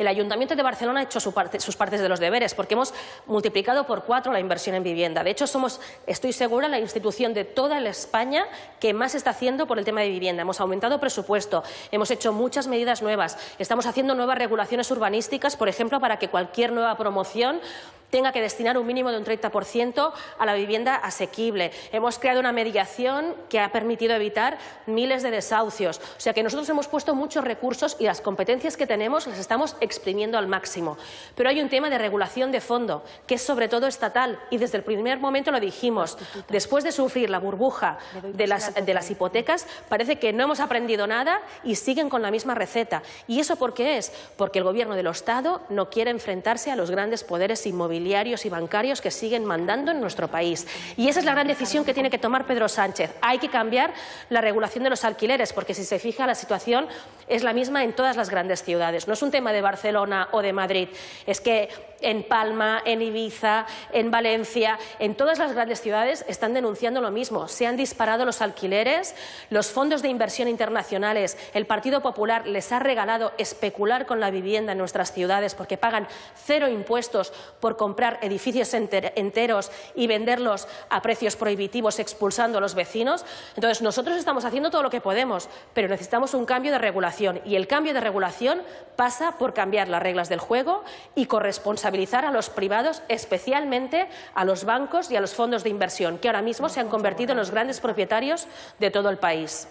El Ayuntamiento de Barcelona ha hecho sus partes de los deberes porque hemos multiplicado por cuatro la inversión en vivienda. De hecho, somos, estoy segura, la institución de toda la España que más está haciendo por el tema de vivienda. Hemos aumentado presupuesto, hemos hecho muchas medidas nuevas, estamos haciendo nuevas regulaciones urbanísticas, por ejemplo, para que cualquier nueva promoción tenga que destinar un mínimo de un 30% a la vivienda asequible. Hemos creado una mediación que ha permitido evitar miles de desahucios. O sea que nosotros hemos puesto muchos recursos y las competencias que tenemos las estamos exprimiendo al máximo. Pero hay un tema de regulación de fondo, que es sobre todo estatal, y desde el primer momento lo dijimos. Después de sufrir la burbuja de las, de las hipotecas, parece que no hemos aprendido nada y siguen con la misma receta. ¿Y eso por qué es? Porque el Gobierno del Estado no quiere enfrentarse a los grandes poderes inmobiliarios y bancarios que siguen mandando en nuestro país. Y esa es la gran decisión que tiene que tomar Pedro Sánchez. Hay que cambiar la regulación de los alquileres, porque si se fija la situación es la misma en todas las grandes ciudades. No es un tema de Barcelona o de Madrid, es que en Palma, en Ibiza, en Valencia, en todas las grandes ciudades están denunciando lo mismo. Se han disparado los alquileres, los fondos de inversión internacionales, el Partido Popular les ha regalado especular con la vivienda en nuestras ciudades porque pagan cero impuestos por comprar edificios enteros y venderlos a precios prohibitivos expulsando a los vecinos. Entonces, nosotros estamos haciendo todo lo que podemos, pero necesitamos un cambio de regulación y el cambio de regulación pasa por cambiar las reglas del juego y corresponsabilizar a los privados, especialmente a los bancos y a los fondos de inversión, que ahora mismo se han convertido en los grandes propietarios de todo el país.